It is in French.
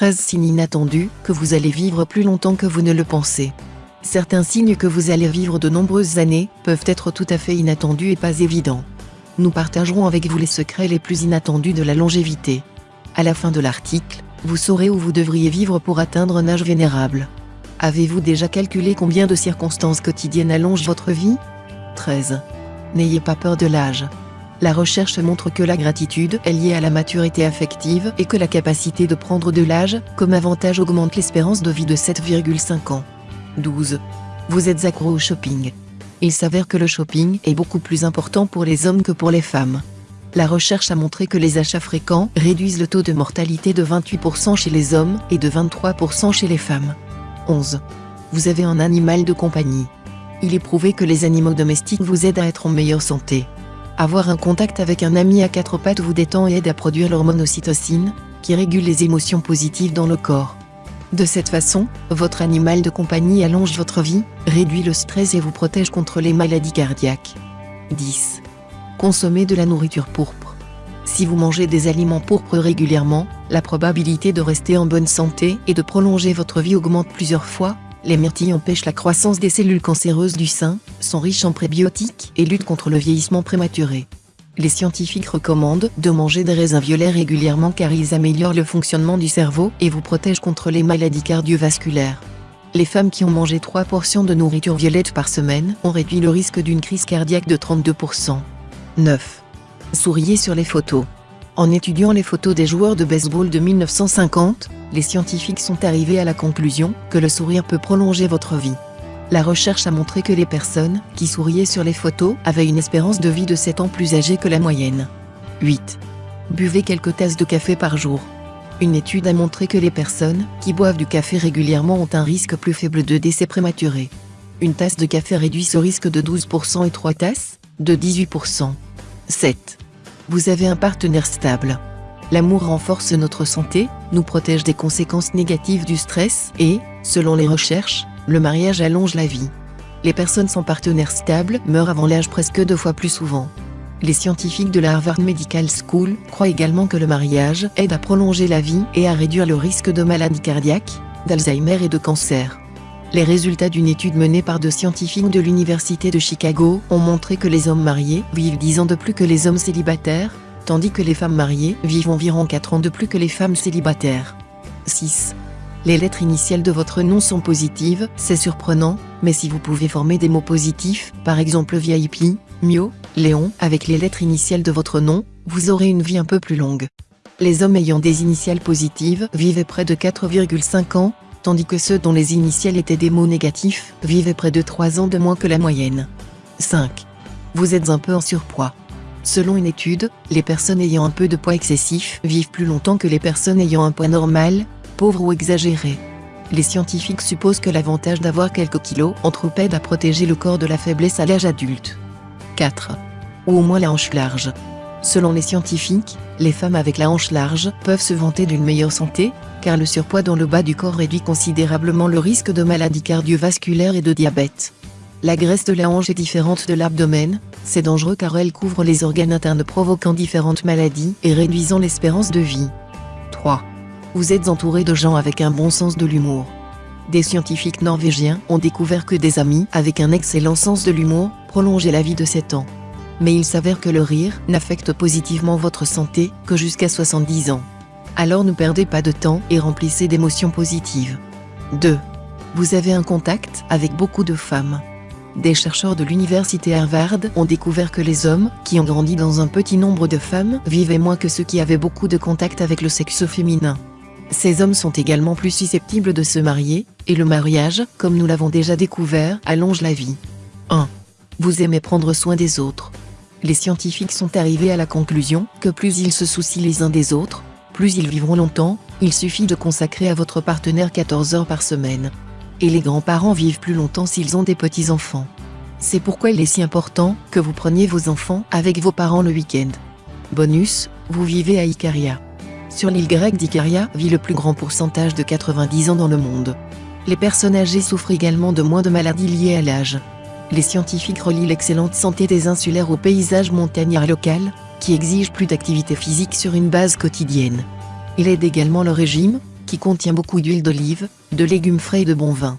13 signes inattendus que vous allez vivre plus longtemps que vous ne le pensez. Certains signes que vous allez vivre de nombreuses années peuvent être tout à fait inattendus et pas évidents. Nous partagerons avec vous les secrets les plus inattendus de la longévité. À la fin de l'article, vous saurez où vous devriez vivre pour atteindre un âge vénérable. Avez-vous déjà calculé combien de circonstances quotidiennes allongent votre vie? 13. N'ayez pas peur de l'âge. La recherche montre que la gratitude est liée à la maturité affective et que la capacité de prendre de l'âge comme avantage augmente l'espérance de vie de 7,5 ans. 12. Vous êtes accro au shopping. Il s'avère que le shopping est beaucoup plus important pour les hommes que pour les femmes. La recherche a montré que les achats fréquents réduisent le taux de mortalité de 28% chez les hommes et de 23% chez les femmes. 11. Vous avez un animal de compagnie. Il est prouvé que les animaux domestiques vous aident à être en meilleure santé. Avoir un contact avec un ami à quatre pattes vous détend et aide à produire l'hormone ocytocine, qui régule les émotions positives dans le corps. De cette façon, votre animal de compagnie allonge votre vie, réduit le stress et vous protège contre les maladies cardiaques. 10. Consommez de la nourriture pourpre. Si vous mangez des aliments pourpres régulièrement, la probabilité de rester en bonne santé et de prolonger votre vie augmente plusieurs fois, les myrtilles empêchent la croissance des cellules cancéreuses du sein, sont riches en prébiotiques et luttent contre le vieillissement prématuré. Les scientifiques recommandent de manger des raisins violets régulièrement car ils améliorent le fonctionnement du cerveau et vous protègent contre les maladies cardiovasculaires. Les femmes qui ont mangé 3 portions de nourriture violette par semaine ont réduit le risque d'une crise cardiaque de 32%. 9. Souriez sur les photos. En étudiant les photos des joueurs de baseball de 1950, les scientifiques sont arrivés à la conclusion que le sourire peut prolonger votre vie. La recherche a montré que les personnes qui souriaient sur les photos avaient une espérance de vie de 7 ans plus âgée que la moyenne. 8. Buvez quelques tasses de café par jour. Une étude a montré que les personnes qui boivent du café régulièrement ont un risque plus faible de décès prématuré. Une tasse de café réduit ce risque de 12% et 3 tasses, de 18%. 7. Vous avez un partenaire stable. L'amour renforce notre santé, nous protège des conséquences négatives du stress et, selon les recherches, le mariage allonge la vie. Les personnes sans partenaire stable meurent avant l'âge presque deux fois plus souvent. Les scientifiques de la Harvard Medical School croient également que le mariage aide à prolonger la vie et à réduire le risque de maladies cardiaques, d'Alzheimer et de cancer. Les résultats d'une étude menée par deux scientifiques de l'Université de Chicago ont montré que les hommes mariés vivent 10 ans de plus que les hommes célibataires, tandis que les femmes mariées vivent environ 4 ans de plus que les femmes célibataires. 6. Les lettres initiales de votre nom sont positives, c'est surprenant, mais si vous pouvez former des mots positifs, par exemple VIP, Mio, Léon, avec les lettres initiales de votre nom, vous aurez une vie un peu plus longue. Les hommes ayant des initiales positives vivaient près de 4,5 ans, tandis que ceux dont les initiales étaient des mots négatifs vivaient près de 3 ans de moins que la moyenne. 5. Vous êtes un peu en surpoids. Selon une étude, les personnes ayant un peu de poids excessif vivent plus longtemps que les personnes ayant un poids normal, pauvre ou exagéré. Les scientifiques supposent que l'avantage d'avoir quelques kilos en trop aide à protéger le corps de la faiblesse à l'âge adulte. 4. Ou au moins la hanche large. Selon les scientifiques, les femmes avec la hanche large peuvent se vanter d'une meilleure santé, car le surpoids dans le bas du corps réduit considérablement le risque de maladies cardiovasculaires et de diabète. La graisse de la hanche est différente de l'abdomen, c'est dangereux car elle couvre les organes internes provoquant différentes maladies et réduisant l'espérance de vie. 3. Vous êtes entouré de gens avec un bon sens de l'humour. Des scientifiques norvégiens ont découvert que des amis avec un excellent sens de l'humour prolongeaient la vie de 7 ans. Mais il s'avère que le rire n'affecte positivement votre santé que jusqu'à 70 ans. Alors ne perdez pas de temps et remplissez d'émotions positives. 2. Vous avez un contact avec beaucoup de femmes. Des chercheurs de l'université Harvard ont découvert que les hommes qui ont grandi dans un petit nombre de femmes vivaient moins que ceux qui avaient beaucoup de contact avec le sexe féminin. Ces hommes sont également plus susceptibles de se marier, et le mariage, comme nous l'avons déjà découvert, allonge la vie. 1. Vous aimez prendre soin des autres. Les scientifiques sont arrivés à la conclusion que plus ils se soucient les uns des autres, plus ils vivront longtemps, il suffit de consacrer à votre partenaire 14 heures par semaine et les grands-parents vivent plus longtemps s'ils ont des petits-enfants. C'est pourquoi il est si important que vous preniez vos enfants avec vos parents le week-end. Bonus, vous vivez à Icaria. Sur l'île grecque d'Icaria vit le plus grand pourcentage de 90 ans dans le monde. Les personnes âgées souffrent également de moins de maladies liées à l'âge. Les scientifiques relient l'excellente santé des insulaires au paysage montagnard local, qui exige plus d'activité physique sur une base quotidienne. Il aide également le régime, qui contient beaucoup d'huile d'olive, de légumes frais et de bon vin.